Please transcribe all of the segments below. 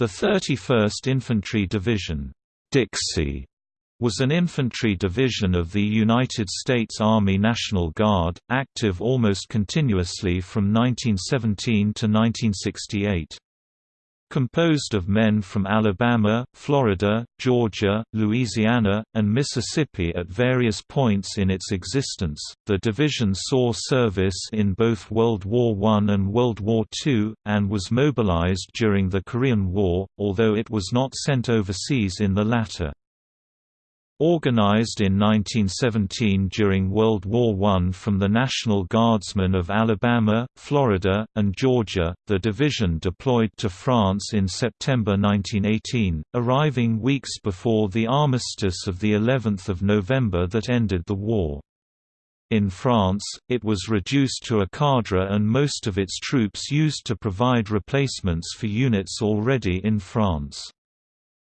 The 31st Infantry Division Dixie was an infantry division of the United States Army National Guard, active almost continuously from 1917 to 1968 composed of men from Alabama, Florida, Georgia, Louisiana, and Mississippi at various points in its existence. The division saw service in both World War I and World War II, and was mobilized during the Korean War, although it was not sent overseas in the latter. Organized in 1917 during World War I from the National Guardsmen of Alabama, Florida, and Georgia, the division deployed to France in September 1918, arriving weeks before the armistice of the 11th of November that ended the war. In France, it was reduced to a cadre and most of its troops used to provide replacements for units already in France.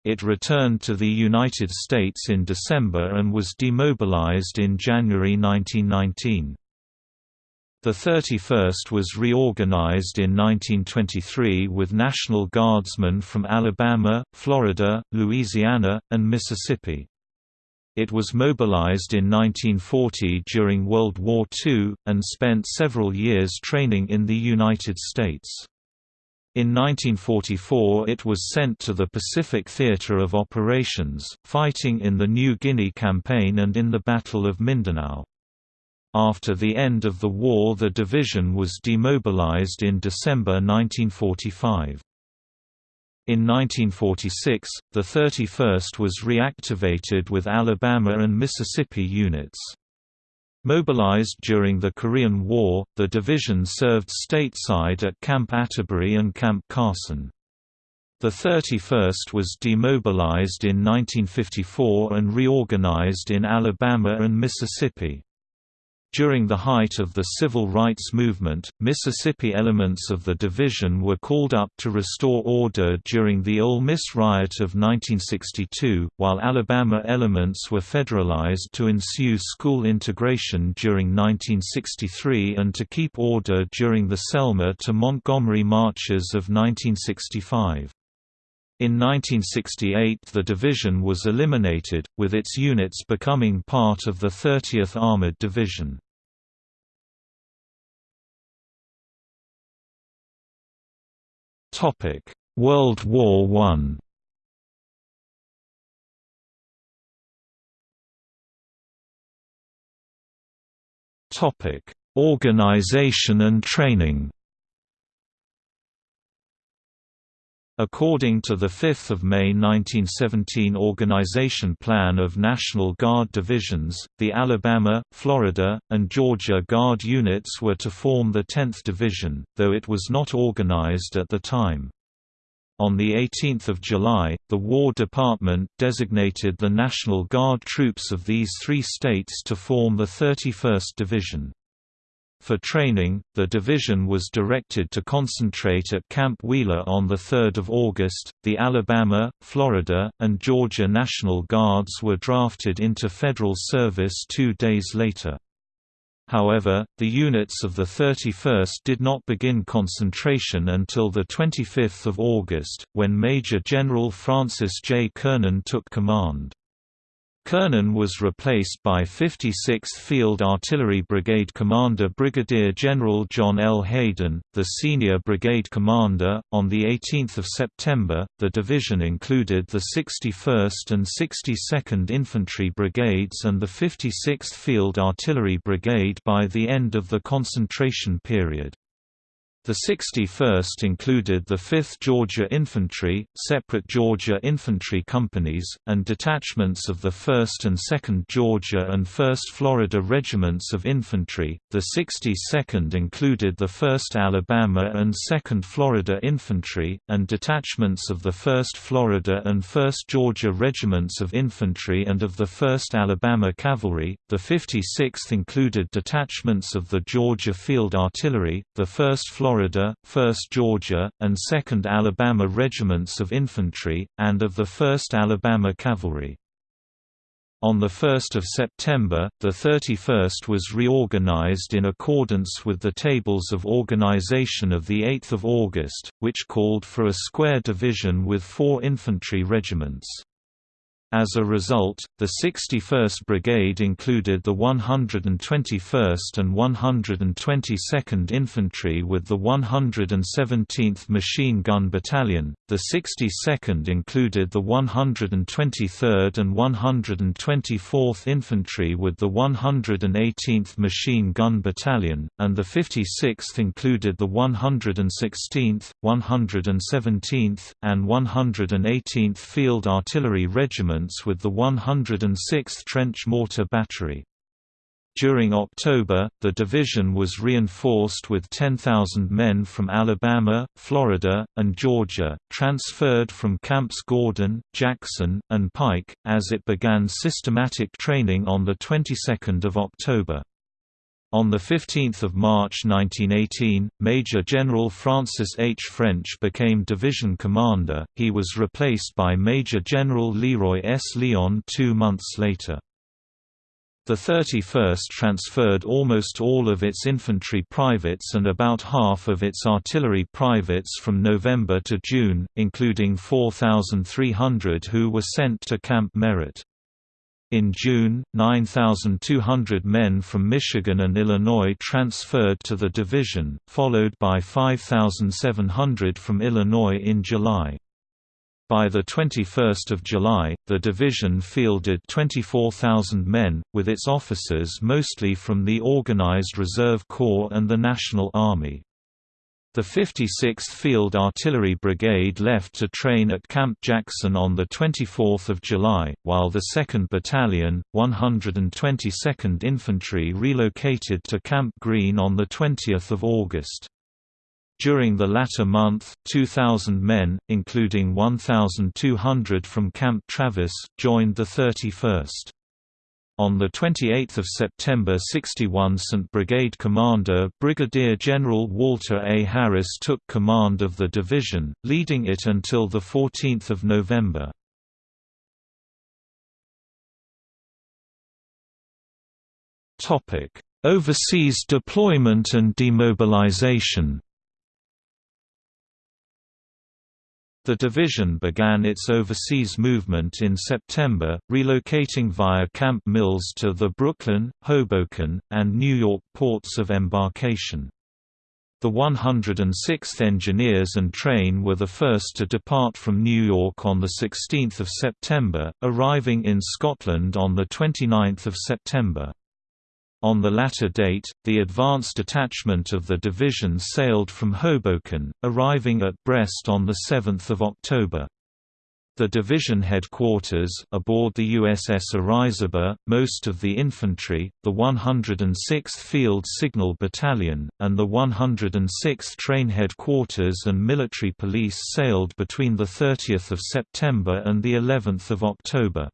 It returned to the United States in December and was demobilized in January 1919. The 31st was reorganized in 1923 with National Guardsmen from Alabama, Florida, Louisiana, and Mississippi. It was mobilized in 1940 during World War II, and spent several years training in the United States. In 1944 it was sent to the Pacific Theater of Operations, fighting in the New Guinea Campaign and in the Battle of Mindanao. After the end of the war the division was demobilized in December 1945. In 1946, the 31st was reactivated with Alabama and Mississippi units. Mobilized during the Korean War, the division served stateside at Camp Atterbury and Camp Carson. The 31st was demobilized in 1954 and reorganized in Alabama and Mississippi. During the height of the civil rights movement, Mississippi elements of the division were called up to restore order during the Ole Miss riot of 1962, while Alabama elements were federalized to ensue school integration during 1963 and to keep order during the Selma to Montgomery marches of 1965. In 1968 the division was eliminated, with its units becoming part of the 30th Armored Division. World War I Topic: Organization and training. According to the 5 May 1917 Organization Plan of National Guard Divisions, the Alabama, Florida, and Georgia Guard units were to form the 10th Division, though it was not organized at the time. On 18 July, the War Department designated the National Guard troops of these three states to form the 31st Division. For training, the division was directed to concentrate at Camp Wheeler on 3 August. The Alabama, Florida, and Georgia National Guards were drafted into federal service two days later. However, the units of the 31st did not begin concentration until 25 August, when Major General Francis J. Kernan took command. Kernan was replaced by 56th Field Artillery Brigade Commander Brigadier General John L. Hayden, the senior brigade commander. On the 18th of September, the division included the 61st and 62nd Infantry Brigades and the 56th Field Artillery Brigade by the end of the concentration period. The 61st included the 5th Georgia Infantry, separate Georgia infantry companies, and detachments of the 1st and 2nd Georgia and 1st Florida Regiments of Infantry. The 62nd included the 1st Alabama and 2nd Florida Infantry, and detachments of the 1st Florida and 1st Georgia Regiments of Infantry and of the 1st Alabama Cavalry. The 56th included detachments of the Georgia Field Artillery, the 1st Florida Florida, 1st Georgia, and 2nd Alabama regiments of infantry, and of the 1st Alabama Cavalry. On 1 September, the 31st was reorganized in accordance with the Tables of Organization of 8 August, which called for a square division with four infantry regiments. As a result, the 61st Brigade included the 121st and 122nd Infantry with the 117th Machine Gun Battalion, the 62nd included the 123rd and 124th Infantry with the 118th Machine Gun Battalion, and the 56th included the 116th, 117th, and 118th Field Artillery Regiment with the 106th Trench Mortar Battery. During October, the division was reinforced with 10,000 men from Alabama, Florida, and Georgia, transferred from Camps Gordon, Jackson, and Pike, as it began systematic training on the 22nd of October. On 15 March 1918, Major General Francis H. French became division commander, he was replaced by Major General Leroy S. Lyon two months later. The 31st transferred almost all of its infantry privates and about half of its artillery privates from November to June, including 4,300 who were sent to Camp Merritt. In June, 9,200 men from Michigan and Illinois transferred to the division, followed by 5,700 from Illinois in July. By 21 July, the division fielded 24,000 men, with its officers mostly from the Organized Reserve Corps and the National Army. The 56th Field Artillery Brigade left to train at Camp Jackson on 24 July, while the 2nd Battalion, 122nd Infantry relocated to Camp Greene on 20 August. During the latter month, 2,000 men, including 1,200 from Camp Travis, joined the 31st. On 28 September 61 St. Brigade Commander Brigadier General Walter A. Harris took command of the division, leading it until 14 November. Overseas deployment and demobilization The division began its overseas movement in September, relocating via Camp Mills to the Brooklyn, Hoboken, and New York ports of embarkation. The 106th Engineers and Train were the first to depart from New York on 16 September, arriving in Scotland on 29 September. On the latter date, the advanced detachment of the division sailed from Hoboken, arriving at Brest on 7 October. The division headquarters aboard the USS Orizaba, most of the infantry, the 106th Field Signal Battalion, and the 106th Train headquarters and military police sailed between the 30th of September and the 11th of October.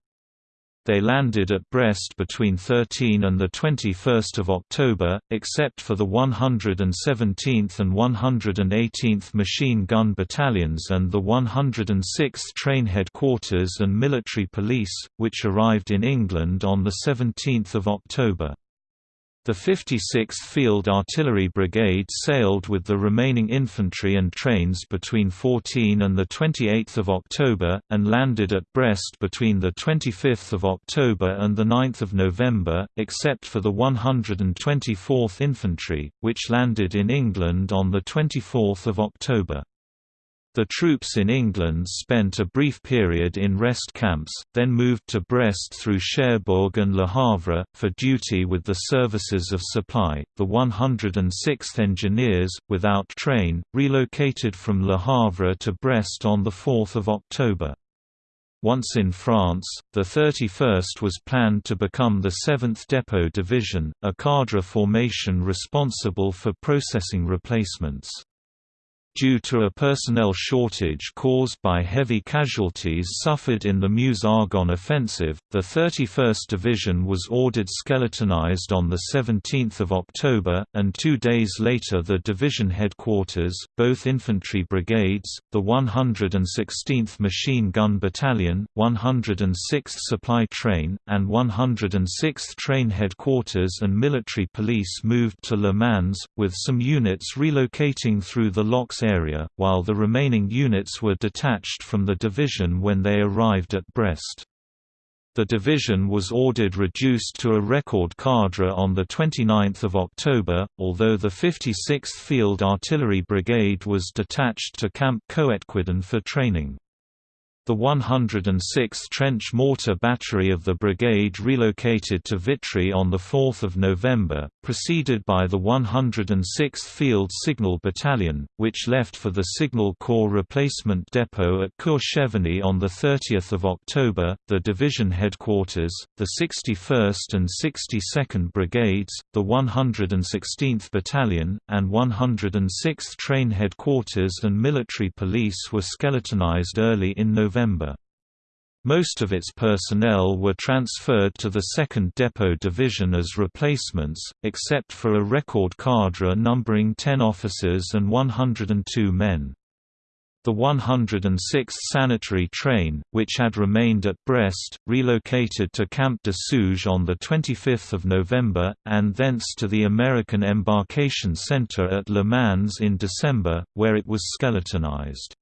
They landed at Brest between 13 and 21 October, except for the 117th and 118th Machine Gun Battalions and the 106th Train Headquarters and Military Police, which arrived in England on 17 October. The 56th Field Artillery Brigade sailed with the remaining infantry and trains between 14 and 28 October, and landed at Brest between 25 October and 9 November, except for the 124th Infantry, which landed in England on 24 October. The troops in England spent a brief period in rest camps, then moved to Brest through Cherbourg and Le Havre, for duty with the services of supply. The 106th Engineers, without train, relocated from Le Havre to Brest on 4 October. Once in France, the 31st was planned to become the 7th Depot Division, a cadre formation responsible for processing replacements. Due to a personnel shortage caused by heavy casualties suffered in the Meuse-Argonne offensive, the 31st Division was ordered skeletonized on 17 October, and two days later the division headquarters, both infantry brigades, the 116th Machine Gun Battalion, 106th Supply Train, and 106th Train Headquarters and military police moved to Le Mans, with some units relocating through the Locks area, while the remaining units were detached from the division when they arrived at Brest. The division was ordered reduced to a record cadre on 29 October, although the 56th Field Artillery Brigade was detached to Camp Coëtquidan for training. The 106th Trench Mortar Battery of the brigade relocated to Vitry on 4 November, preceded by the 106th Field Signal Battalion, which left for the Signal Corps replacement depot at Cour-Cheverny on 30 October. The division headquarters, the 61st and 62nd Brigades, the 116th Battalion, and 106th Train Headquarters and military police were skeletonized early in November November. Most of its personnel were transferred to the 2nd Depot Division as replacements, except for a record cadre numbering 10 officers and 102 men. The 106th Sanitary Train, which had remained at Brest, relocated to Camp de Souge on 25 November, and thence to the American Embarkation Center at Le Mans in December, where it was skeletonized.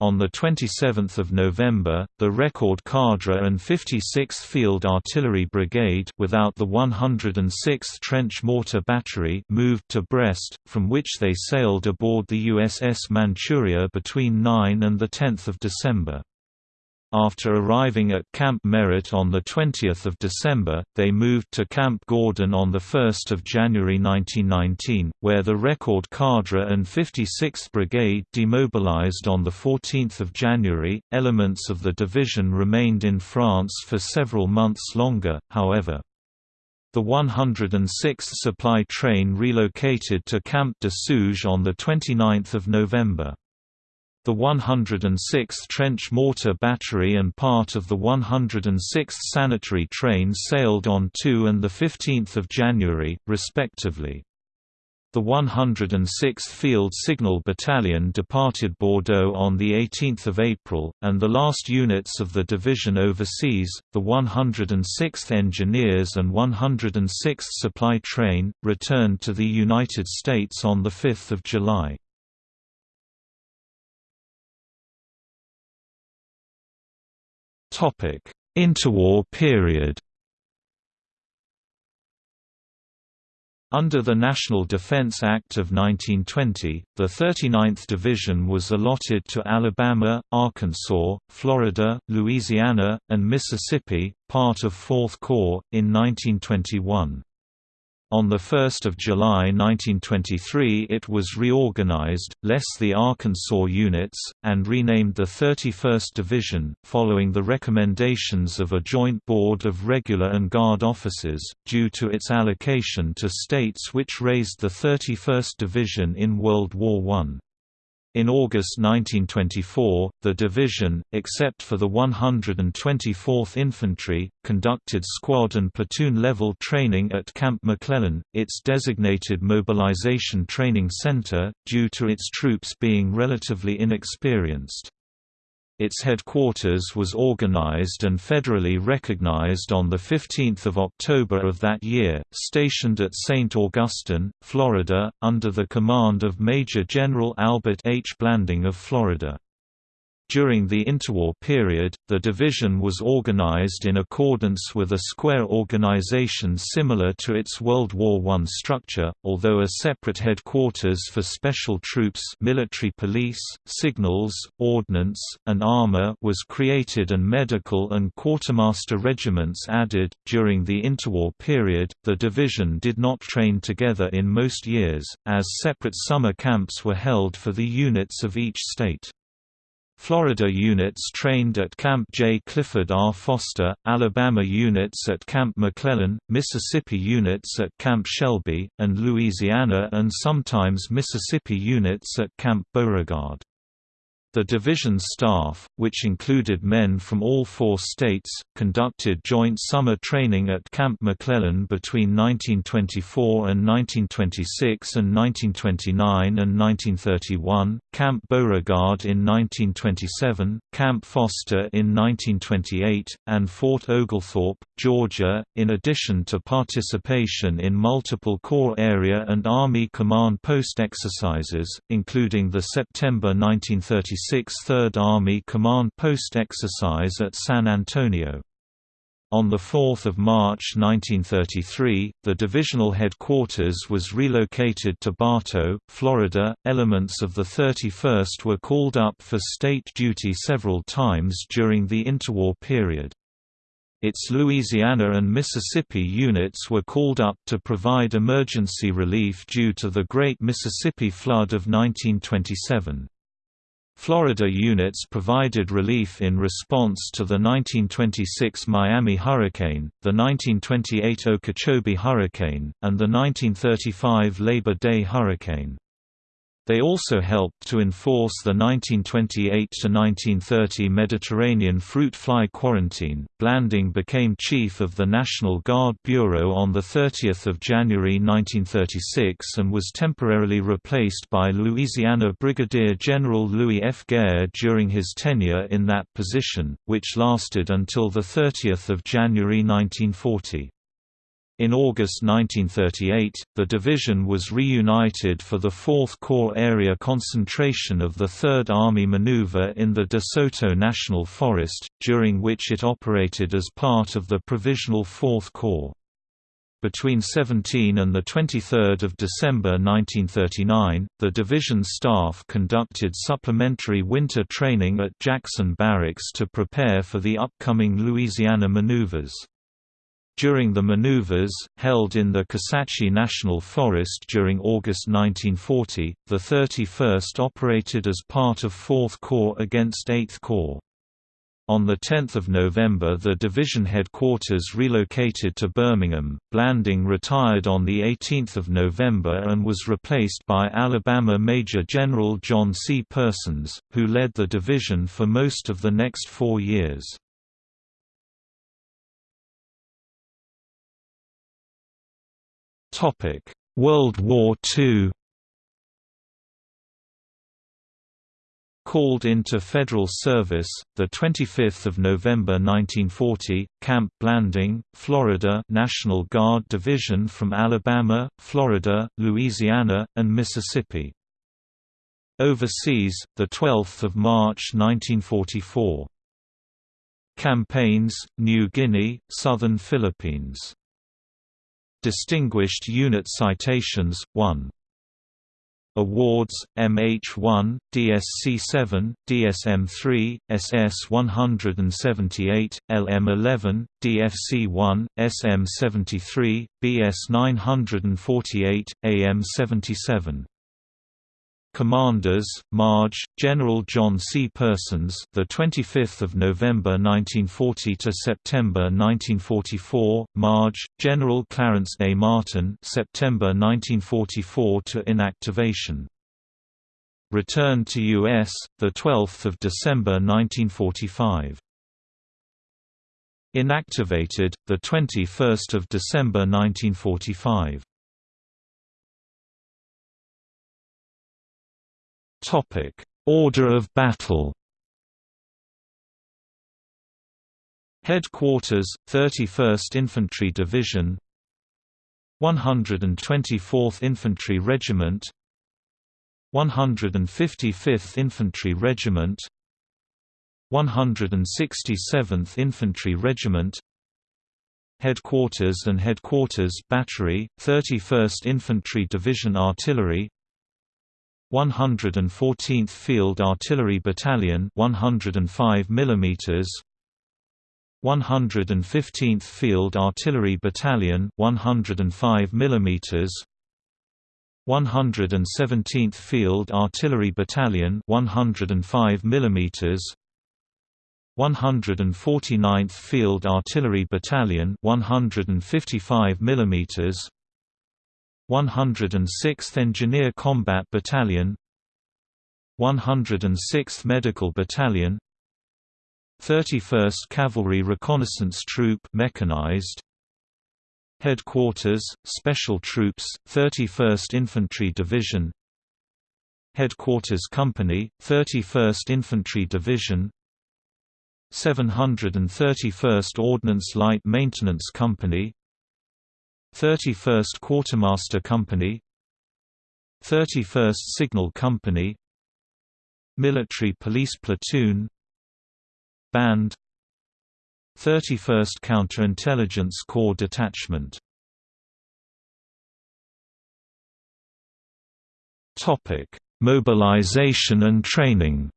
On 27 November, the Record Cadre and 56th Field Artillery Brigade without the 106th Trench Mortar Battery moved to Brest, from which they sailed aboard the USS Manchuria between 9 and 10 December. After arriving at Camp Merritt on 20 December, they moved to Camp Gordon on 1 January 1919, where the Record Cadre and 56th Brigade demobilized on 14 January. Elements of the division remained in France for several months longer, however. The 106th Supply Train relocated to Camp de Souge on 29 November. The 106th Trench Mortar Battery and part of the 106th Sanitary Train sailed on 2 and 15 January, respectively. The 106th Field Signal Battalion departed Bordeaux on 18 April, and the last units of the division overseas, the 106th Engineers and 106th Supply Train, returned to the United States on 5 July. Interwar period Under the National Defense Act of 1920, the 39th Division was allotted to Alabama, Arkansas, Florida, Louisiana, and Mississippi, part of 4th Corps, in 1921. On 1 July 1923 it was reorganized, less the Arkansas units, and renamed the 31st Division, following the recommendations of a joint board of regular and guard officers, due to its allocation to states which raised the 31st Division in World War I. In August 1924, the division, except for the 124th Infantry, conducted squad and platoon-level training at Camp McClellan, its designated mobilization training center, due to its troops being relatively inexperienced. Its headquarters was organized and federally recognized on 15 October of that year, stationed at St. Augustine, Florida, under the command of Major General Albert H. Blanding of Florida. During the interwar period, the division was organized in accordance with a square organization similar to its World War I structure, although a separate headquarters for special troops military police, signals, ordnance, and armor was created and medical and quartermaster regiments added. During the interwar period, the division did not train together in most years, as separate summer camps were held for the units of each state. Florida units trained at Camp J. Clifford R. Foster, Alabama units at Camp McClellan, Mississippi units at Camp Shelby, and Louisiana and sometimes Mississippi units at Camp Beauregard. The division's staff, which included men from all four states, conducted joint summer training at Camp McClellan between 1924 and 1926 and 1929 and 1931, Camp Beauregard in 1927, Camp Foster in 1928, and Fort Oglethorpe, Georgia, in addition to participation in multiple Corps area and Army command post exercises, including the September 1936 Third Army Command Post exercise at San Antonio. On 4 March 1933, the divisional headquarters was relocated to Bartow, Florida. Elements of the 31st were called up for state duty several times during the interwar period. Its Louisiana and Mississippi units were called up to provide emergency relief due to the Great Mississippi Flood of 1927. Florida units provided relief in response to the 1926 Miami hurricane, the 1928 Okeechobee hurricane, and the 1935 Labor Day hurricane. They also helped to enforce the 1928–1930 Mediterranean fruit fly quarantine. Blanding became chief of the National Guard Bureau on 30 January 1936 and was temporarily replaced by Louisiana Brigadier General Louis F. Guerre during his tenure in that position, which lasted until 30 January 1940. In August 1938, the division was reunited for the 4th Corps area concentration of the 3rd Army maneuver in the De Soto National Forest, during which it operated as part of the Provisional 4th Corps. Between 17 and 23 December 1939, the division staff conducted supplementary winter training at Jackson Barracks to prepare for the upcoming Louisiana maneuvers. During the maneuvers, held in the Kisatchie National Forest during August 1940, the 31st operated as part of 4th Corps against 8th Corps. On 10 November the division headquarters relocated to Birmingham, Blanding retired on 18 November and was replaced by Alabama Major General John C. Persons, who led the division for most of the next four years. World War II. Called into federal service, the 25th of November 1940, Camp Blanding, Florida, National Guard Division from Alabama, Florida, Louisiana, and Mississippi. Overseas, the 12th of March 1944. Campaigns: New Guinea, Southern Philippines. Distinguished Unit Citations, 1 Awards, MH1, DSC7, DSM3, SS178, LM11, DFC1, SM73, BS948, AM77 Commanders, Marge, General John C. Persons, the 25th of November 1940 to September 1944. Marge, General Clarence A. Martin, September 1944 to inactivation. Returned to U.S. the 12th of December 1945. Inactivated the 21st of December 1945. Topic: Order of battle. Headquarters 31st Infantry Division. 124th Infantry Regiment. 155th Infantry Regiment. 167th Infantry Regiment. Headquarters and Headquarters Battery 31st Infantry Division Artillery 114th Field Artillery Battalion 105 mm 115th Field Artillery Battalion 105 mm 117th Field Artillery Battalion 105 mm 149th Field Artillery Battalion 155 mm 106th Engineer Combat Battalion 106th Medical Battalion 31st Cavalry Reconnaissance Troop mechanized Headquarters Special Troops 31st Infantry Division Headquarters Company 31st Infantry Division 731st Ordnance Light Maintenance Company 31st Quartermaster Company 31st Signal Company Military Police Platoon Band 31st Counterintelligence Corps Detachment. Mobilization and training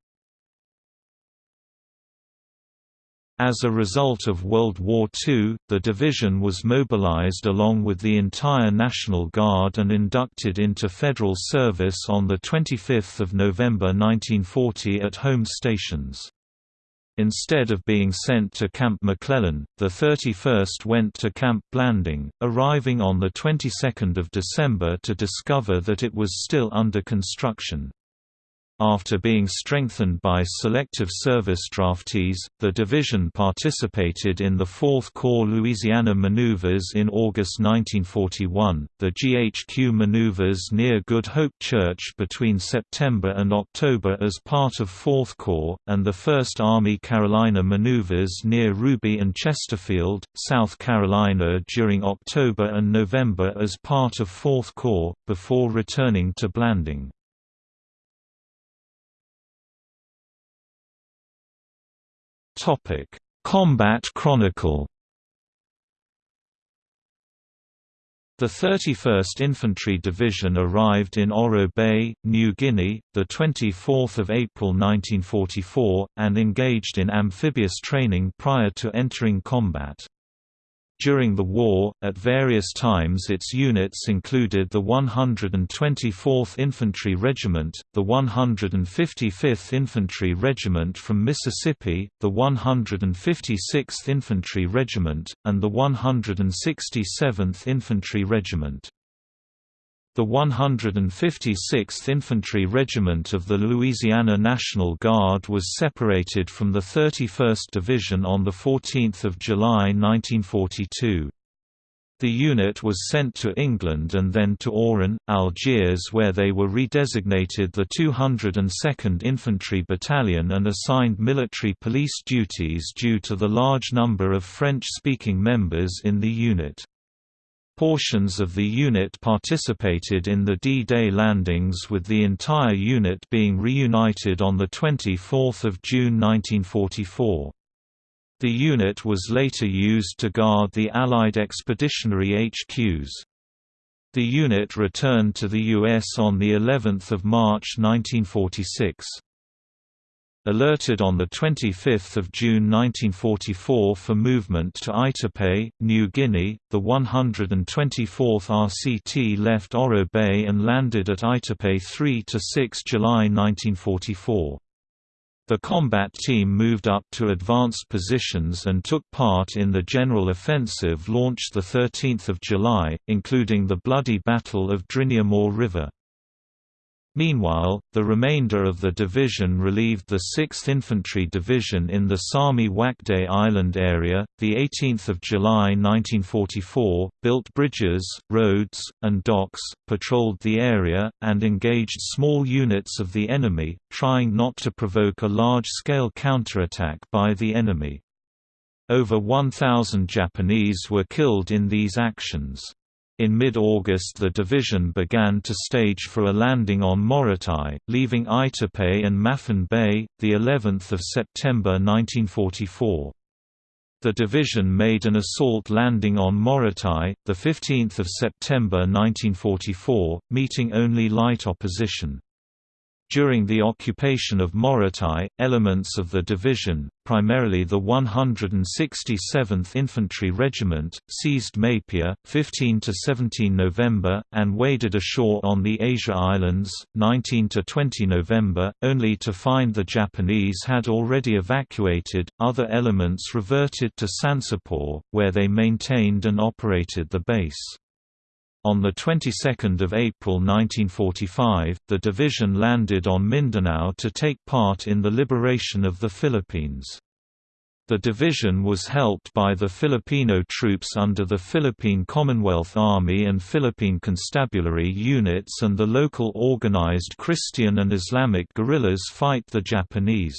As a result of World War II, the division was mobilized along with the entire National Guard and inducted into federal service on 25 November 1940 at home stations. Instead of being sent to Camp McClellan, the 31st went to Camp Blanding, arriving on the 22nd of December to discover that it was still under construction. After being strengthened by selective service draftees, the division participated in the 4th Corps Louisiana maneuvers in August 1941, the GHQ maneuvers near Good Hope Church between September and October as part of 4th Corps, and the 1st Army Carolina maneuvers near Ruby and Chesterfield, South Carolina during October and November as part of 4th Corps, before returning to Blanding. Topic: Combat Chronicle. The 31st Infantry Division arrived in Oro Bay, New Guinea, 24 April 1944, and engaged in amphibious training prior to entering combat. During the war, at various times its units included the 124th Infantry Regiment, the 155th Infantry Regiment from Mississippi, the 156th Infantry Regiment, and the 167th Infantry Regiment. The 156th Infantry Regiment of the Louisiana National Guard was separated from the 31st Division on 14 July 1942. The unit was sent to England and then to Oran, Algiers where they were redesignated the 202nd Infantry Battalion and assigned military police duties due to the large number of French-speaking members in the unit. Portions of the unit participated in the D-Day landings with the entire unit being reunited on 24 June 1944. The unit was later used to guard the Allied expeditionary HQs. The unit returned to the U.S. on of March 1946. Alerted on 25 June 1944 for movement to Aitape, New Guinea, the 124th RCT left Oro Bay and landed at Aitape 3–6 July 1944. The combat team moved up to advanced positions and took part in the general offensive launched 13 July, including the bloody Battle of Driniumor River. Meanwhile, the remainder of the division relieved the 6th Infantry Division in the Sarmi Wakde Island area. The 18th of July 1944 built bridges, roads, and docks, patrolled the area, and engaged small units of the enemy, trying not to provoke a large-scale counterattack by the enemy. Over 1,000 Japanese were killed in these actions. In mid-August the division began to stage for a landing on Morotai, leaving Aitape and Maffin Bay, the 11th of September 1944. The division made an assault landing on Morotai, the 15th of September 1944, meeting only light opposition. During the occupation of Morotai, elements of the division, primarily the 167th Infantry Regiment, seized Mapia, 15–17 November, and waded ashore on the Asia Islands, 19–20 November, only to find the Japanese had already evacuated. Other elements reverted to Sansapor, where they maintained and operated the base. On the 22nd of April 1945, the division landed on Mindanao to take part in the liberation of the Philippines. The division was helped by the Filipino troops under the Philippine Commonwealth Army and Philippine Constabulary units and the local organized Christian and Islamic guerrillas fight the Japanese.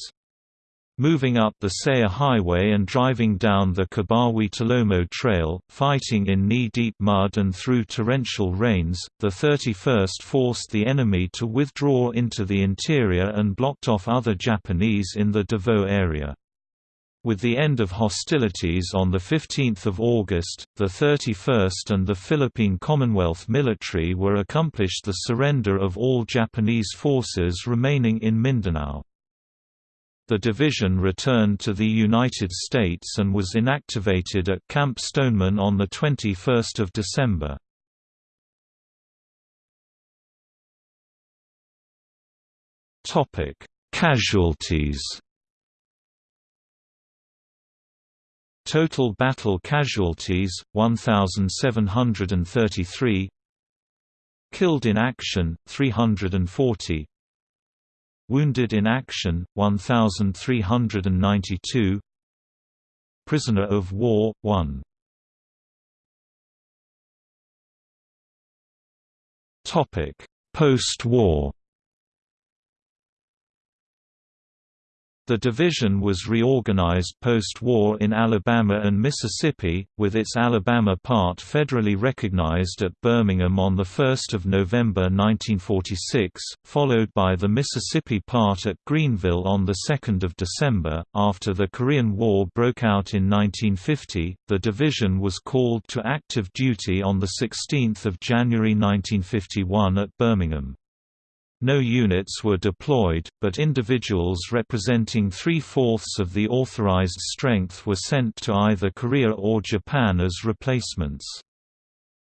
Moving up the Sayre Highway and driving down the Kibawe-Talomo Trail, fighting in knee-deep mud and through torrential rains, the 31st forced the enemy to withdraw into the interior and blocked off other Japanese in the Davao area. With the end of hostilities on 15 August, the 31st and the Philippine Commonwealth military were accomplished the surrender of all Japanese forces remaining in Mindanao. The division returned to the United States and was inactivated at Camp Stoneman on 21 December. Casualties. Total battle casualties 1733 Killed in action 340 Wounded in action, 1,392 Prisoner of war, 1 Topic Post-war The division was reorganized post-war in Alabama and Mississippi, with its Alabama part federally recognized at Birmingham on 1 November 1946, followed by the Mississippi part at Greenville on 2 December. After the Korean War broke out in 1950, the division was called to active duty on 16 January 1951 at Birmingham. No units were deployed, but individuals representing three-fourths of the authorized strength were sent to either Korea or Japan as replacements.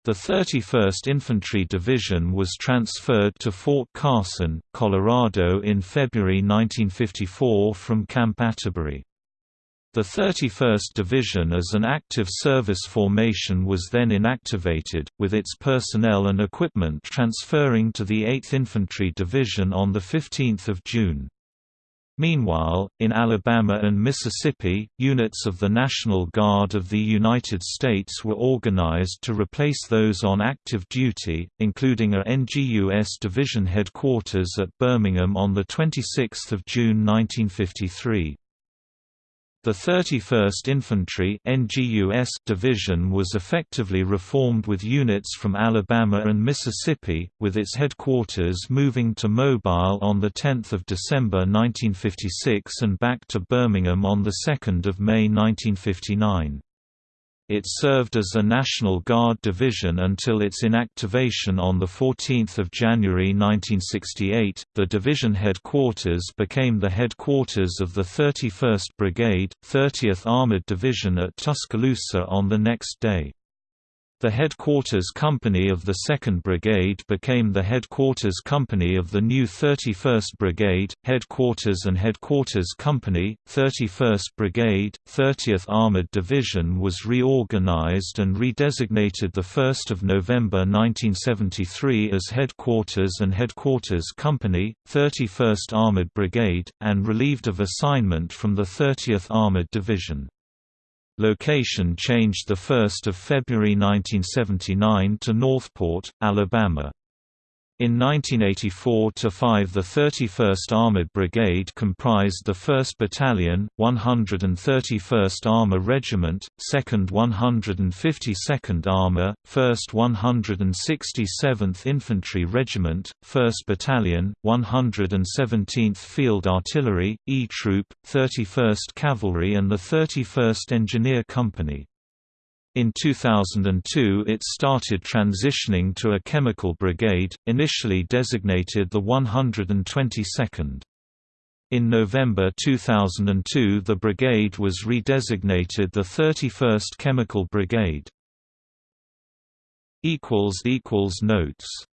The 31st Infantry Division was transferred to Fort Carson, Colorado in February 1954 from Camp Atterbury. The 31st Division as an active service formation was then inactivated, with its personnel and equipment transferring to the 8th Infantry Division on 15 June. Meanwhile, in Alabama and Mississippi, units of the National Guard of the United States were organized to replace those on active duty, including a NGUS Division headquarters at Birmingham on 26 June 1953. The 31st Infantry NGUS Division was effectively reformed with units from Alabama and Mississippi, with its headquarters moving to Mobile on 10 December 1956 and back to Birmingham on 2 May 1959. It served as a National Guard division until its inactivation on 14 January 1968. The division headquarters became the headquarters of the 31st Brigade, 30th Armored Division at Tuscaloosa on the next day. The headquarters company of the 2nd Brigade became the headquarters company of the new 31st Brigade, headquarters and headquarters company, 31st Brigade, 30th Armored Division was reorganized and redesignated 1 November 1973 as headquarters and headquarters company, 31st Armored Brigade, and relieved of assignment from the 30th Armored Division. Location changed 1 February 1979 to Northport, Alabama. In 1984–5 the 31st Armored Brigade comprised the 1st Battalion, 131st Armor Regiment, 2nd 152nd Armor, 1st 167th Infantry Regiment, 1st Battalion, 117th Field Artillery, E Troop, 31st Cavalry and the 31st Engineer Company. In 2002 it started transitioning to a chemical brigade, initially designated the 122nd. In November 2002 the brigade was redesignated the 31st Chemical Brigade. Notes